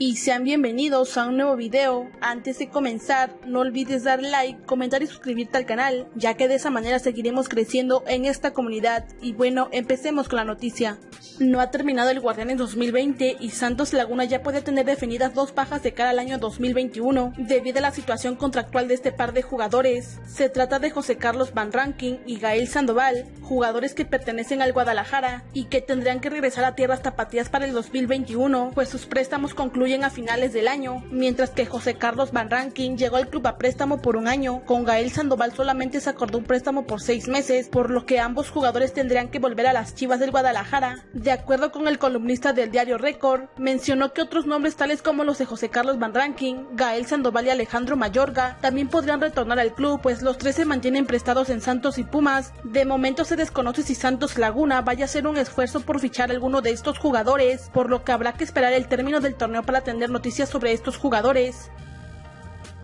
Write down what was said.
y sean bienvenidos a un nuevo video. Antes de comenzar, no olvides dar like, comentar y suscribirte al canal, ya que de esa manera seguiremos creciendo en esta comunidad. Y bueno, empecemos con la noticia. No ha terminado el Guardián en 2020 y Santos Laguna ya puede tener definidas dos bajas de cara al año 2021 debido a la situación contractual de este par de jugadores. Se trata de José Carlos Van Ranking y Gael Sandoval, jugadores que pertenecen al Guadalajara y que tendrán que regresar a tierras tapatías para el 2021, pues sus préstamos concluyen a finales del año, mientras que José Carlos Van Rankin llegó al club a préstamo por un año. Con Gael Sandoval solamente se acordó un préstamo por seis meses, por lo que ambos jugadores tendrían que volver a las Chivas del Guadalajara. De acuerdo con el columnista del diario Record, mencionó que otros nombres tales como los de José Carlos Van Rankin, Gael Sandoval y Alejandro Mayorga también podrían retornar al club, pues los tres se mantienen prestados en Santos y Pumas. De momento se desconoce si Santos Laguna vaya a hacer un esfuerzo por fichar alguno de estos jugadores, por lo que habrá que esperar el término del torneo para tener noticias sobre estos jugadores.